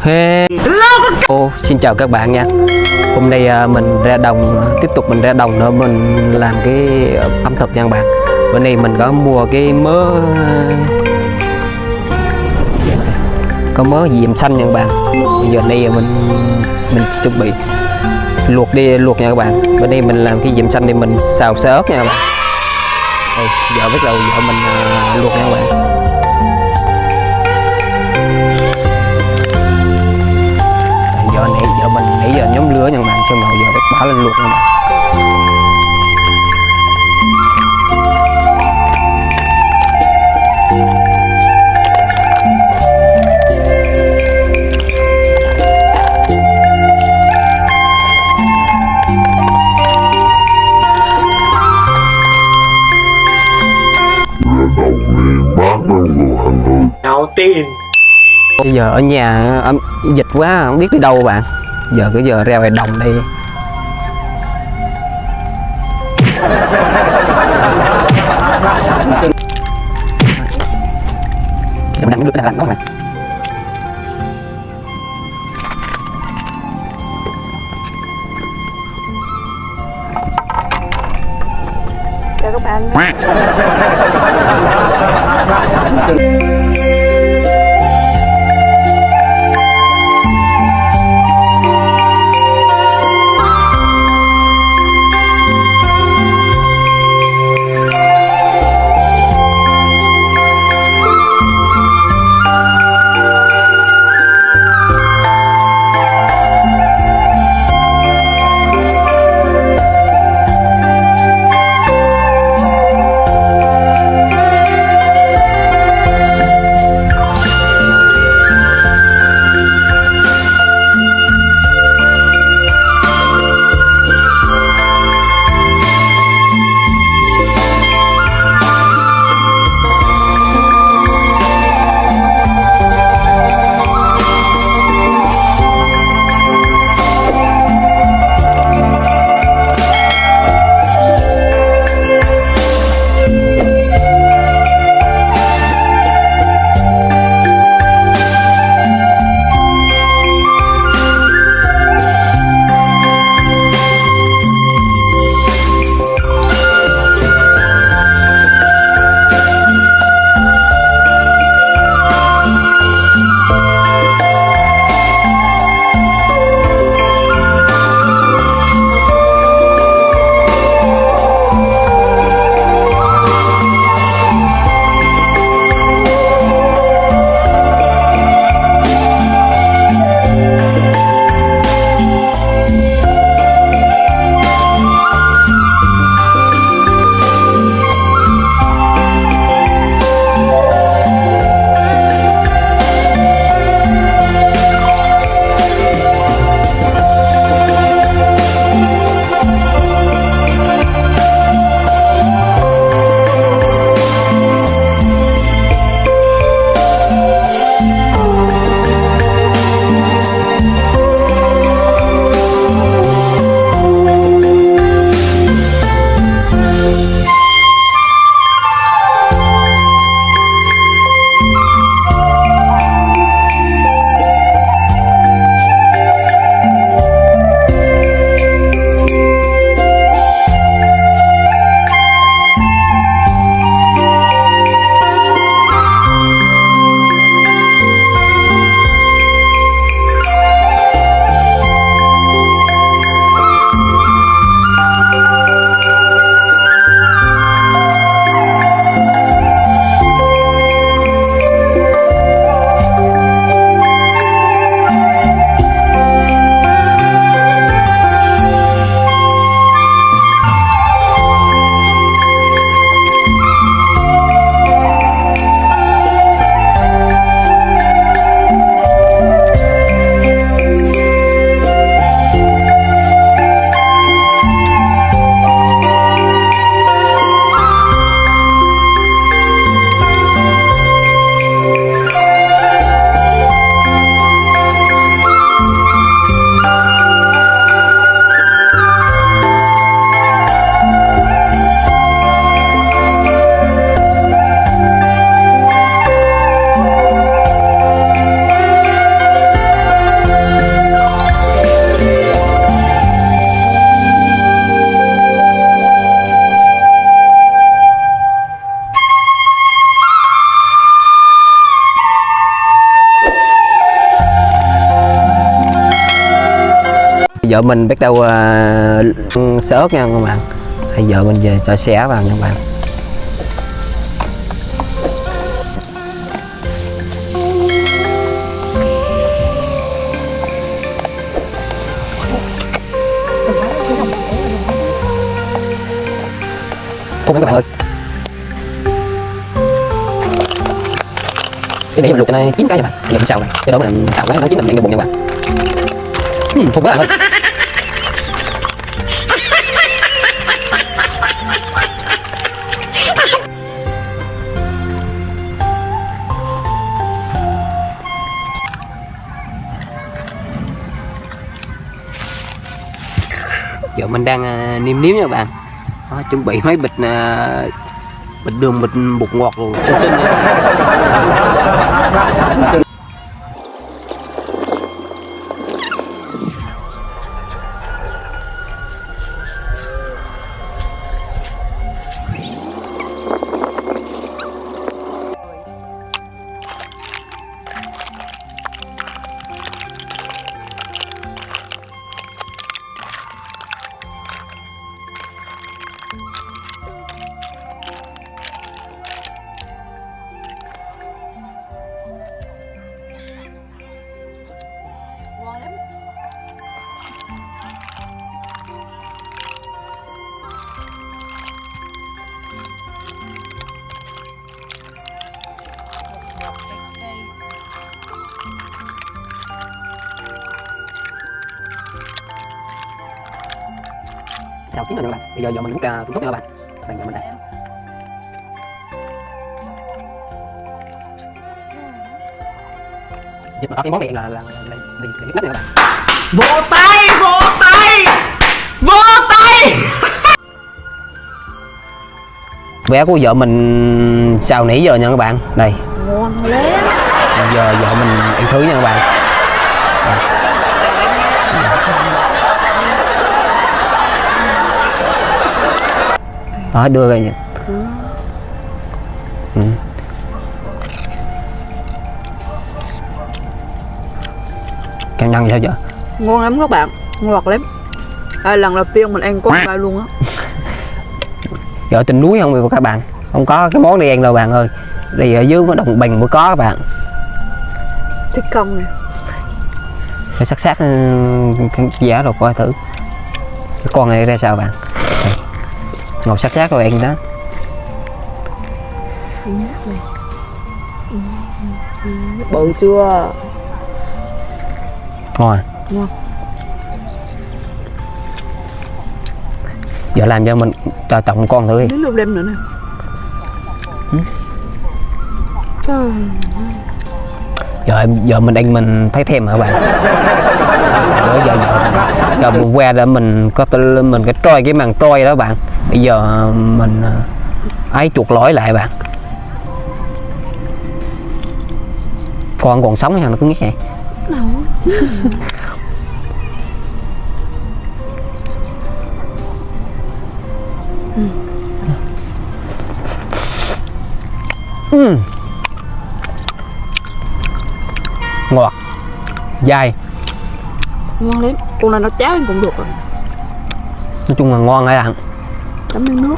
Hello xin chào các bạn nha. Hôm nay à, mình ra đồng Tiếp tục mình ra đồng nữa Mình làm cái ẩm thực nha các bạn. Bữa nay mình có mua cái mớ Có mớ diệm xanh nha các bạn. Bây giờ đây mình Mình chuẩn bị Luộc đi luộc nha các bạn. Bữa nay mình làm cái diệm xanh thì mình xào xơ ớt nha các bạn. Đây, Giờ bắt đầu giờ mình à, luộc nha các bạn giờ nãy giờ mình nãy giờ nhóm lửa nha bạn xong rồi giờ bắt bỏ lên luộc nha các bạn đầu tiên bây giờ ở nhà âm dịch quá không biết đi đâu bạn. Giờ cứ giờ ra ngoài đồng đây Em đang nước đang lạnh quá bạn chào các bạn vợ mình bắt đầu uh, sợ ớt nha các bạn. Thì vợ mình về cho xé vào nha các bạn. Cùng các bạn ơi. Cái này mình luộc cho nó chín cái nha bạn. Giờ mình xào này. Cái đó mình xào cái nó chín mình ăn cái bụng nha bạn. Uhm, không quá bạn ơi. Mình đang à, uh, niêm nếm nha các bạn. Đó, chuẩn bị mấy bịch uh, bịch đường bịch bột ngọt rồi xinh xinh chào chín rồi các bạn. Bây giờ giờ mình ra thùng thuốc nha các bạn. Bạn giờ mình đây. Dịch mà có cái món này là là là là, là, là, là, là, là, vỗ tay vỗ tay! Vỗ tay! Vé của vợ mình xào nãy giờ nha các bạn. Đây. Ngon lắm. Giờ vợ mình ăn thứ nha các bạn đó đưa ra nha ừ. cảm nhận sao vợ ngon lắm các bạn ngọt lắm. À, lần đầu tiên mình ăn con ba luôn á. Vợ trên núi không vậy các bạn? Không có cái món này ăn đâu bạn ơi. Đây ở dưới có đồng bình mới có các bạn. Thích công nè? Phải sắc sắc ừ, giá rồi coi thử. Cái con này ra sao bạn. Ngồi sắc sắc rồi ăn đó. Bự chưa? Ngon à? Ngon. giờ làm cho mình cho trọng con thử đi. Đến lúc đêm nữa nè. Ừ. Trời giờ giờ mình ăn mình thấy thèm hả bạn? Giờ giờ giờ, mình que để mình có mình cái trôi cái màn trôi đó bạn bây giờ mình ờ, ấy chuột lỗi lại bạn. Con còn sống sao nó cứ nghe? Đâu. Ừm. ngọt. Dai. Ngon lắm. Con này nó cháo cũng được rồi. Nói chung là ngon các bạn chấm miếng nước.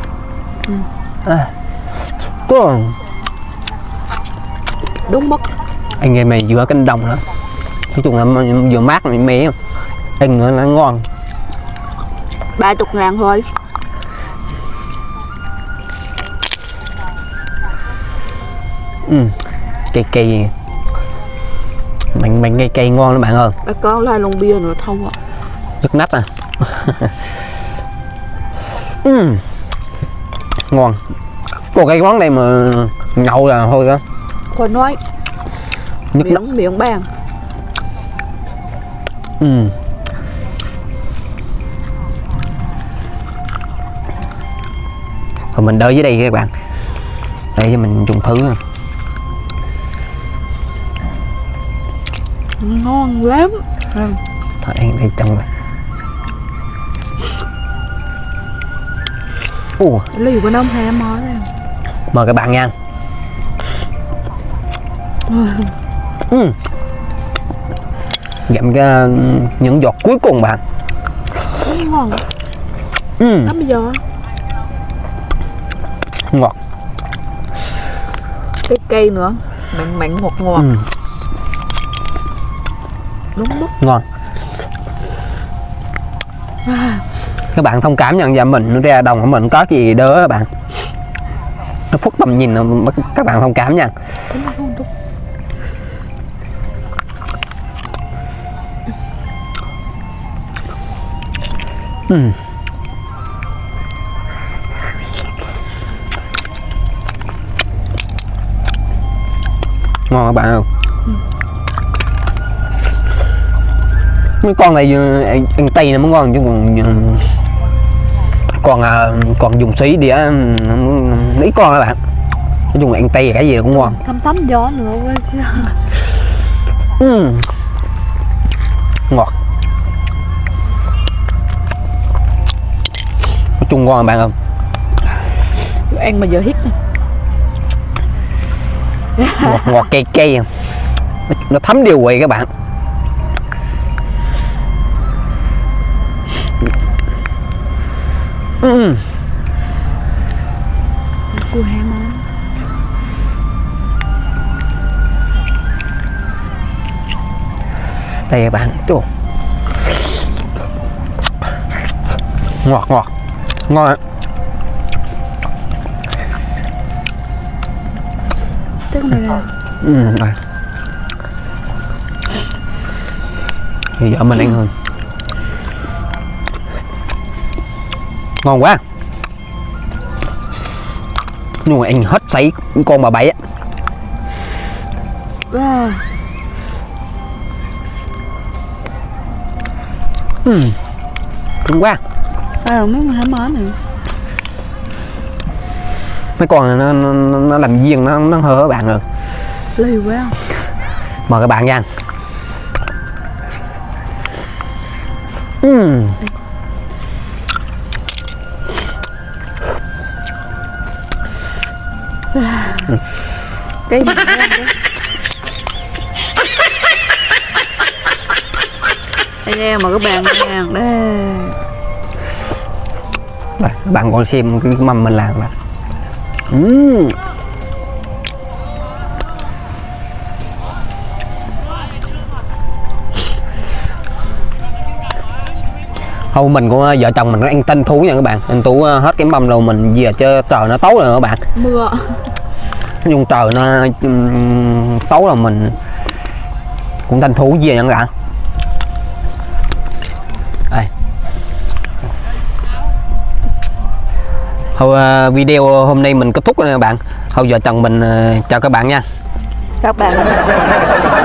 À. Có- đúng mất. Anh em mày vừa cánh đồng đó nói chung là vừa mát mẻ mẻ ăn nữa là ngon. Ba chục ngàn thôi. Ừ. cây cây. Mình mình cây cây ngon lắm bạn ơi. Ba có lai lon bia nữa thâu à nước nách à? Ừ. ngon. Còn cái món này mà nhậu là thôi đó? Thôi nói. Nước nách miệng miệng bàn ừ. Rồi mình đợi dưới đây các bạn. Để cho mình dùng thứ nè. ngon lắm. Ừ. thôi ăn đây trong rồi Ồ, lấy của hai món này mời các bạn nha. Ừ. Gặm cái những giọt cuối cùng bạn. Ngon ừ, lắm bây giờ ngọt. Cái cây nữa. Mặn mặn ngọt ngọt. Ừ, đúng đúng ngon các bạn thông cảm nhận và mình ra đồng của mình có gì đỡ các bạn. Nó phút tầm nhìn các bạn thông cảm nha. Ừ. ngon các bạn không mấy con này anh ăn, tây nó mới ngon chứ còn còn à, còn dùng xí đĩa ít con các bạn. Nói chung ăn tây cái gì cũng ngon. Thấm thấm gió nữa quá ừ. ngọt. Nói chung ngon các bạn không ăn mà giờ hít. Ngọt ngọt cay cay. Nó, nó thấm điều vị các bạn ừ. cua hai món đây các bạn Chú. ngọt ngọt ngon tức là ừ, thì giờ mình ăn hơn ngon quá. Nhưng mà anh hết sấy con bà bảy á. Wow. ừ. cứng quá. À, mấy hai món này? Mấy con này nó, nó, nó làm viên nó nó hơ các bạn rồi lì quá. Mời các bạn nha. Ừ. cái gì anh anh em mà các bạn nha đây Đây, các bạn còn xem cái mâm mình làm là ừ. Hầu mình của vợ chồng mình nó ăn tinh thú nha các bạn. Anh Tú ờ, hết cái mâm rồi mình về chơi trời nó tối rồi các bạn. Mưa Nói chung trời, nó ừ, tối là mình cũng tranh thủ về nha các bạn đây. Thôi ờ, video hôm nay mình kết thúc rồi các bạn. Thôi giờ chồng mình ờ, chào các bạn nha. Các bạn.